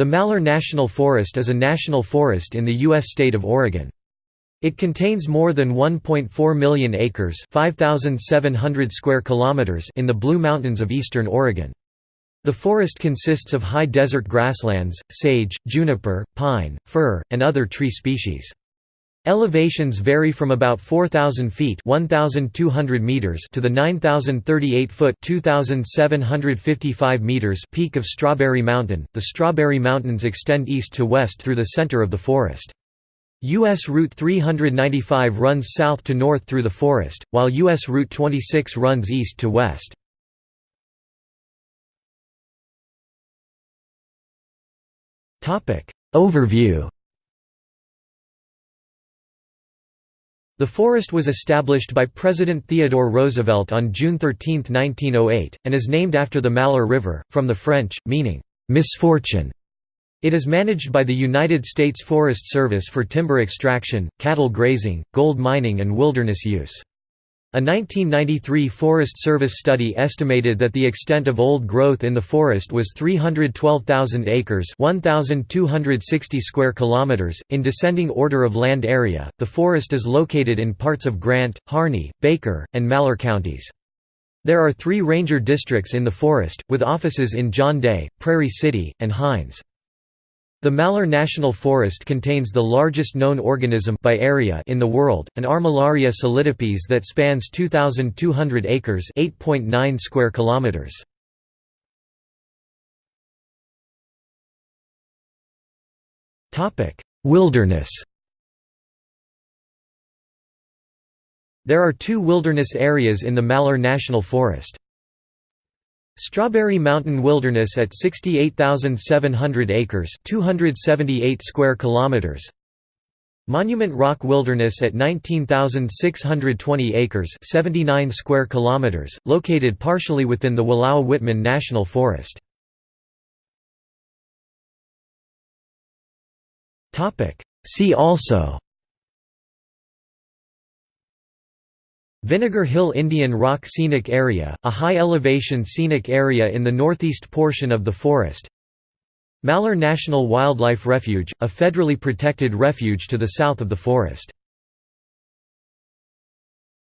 The Malheur National Forest is a national forest in the U.S. state of Oregon. It contains more than 1.4 million acres 5,700 square kilometers in the Blue Mountains of eastern Oregon. The forest consists of high desert grasslands, sage, juniper, pine, fir, and other tree species. Elevations vary from about 4,000 feet 1,200 meters to the 9,038-foot 2,755 meters peak of Strawberry Mountain. The Strawberry Mountains extend east to west through the center of the forest. U.S. Route 395 runs south to north through the forest, while U.S. Route 26 runs east to west. Overview The forest was established by President Theodore Roosevelt on June 13, 1908, and is named after the Malheur River, from the French, meaning, "'misfortune'". It is managed by the United States Forest Service for timber extraction, cattle grazing, gold mining and wilderness use. A 1993 Forest Service study estimated that the extent of old growth in the forest was 312,000 acres, 1,260 square kilometers. In descending order of land area, the forest is located in parts of Grant, Harney, Baker, and Malheur counties. There are 3 ranger districts in the forest, with offices in John Day, Prairie City, and Hines. The Malheur National Forest contains the largest known organism by area in the world, an Armillaria solidipes that spans 2,200 acres (8.9 square kilometers). Topic: Wilderness. There are two wilderness areas in the Malheur National Forest. Strawberry Mountain Wilderness at 68,700 acres 278 square kilometers. Monument Rock Wilderness at 19,620 acres 79 square kilometers, located partially within the Wallowa-Whitman National Forest. See also Vinegar Hill Indian Rock Scenic Area, a high-elevation scenic area in the northeast portion of the forest. Malheur National Wildlife Refuge, a federally protected refuge to the south of the forest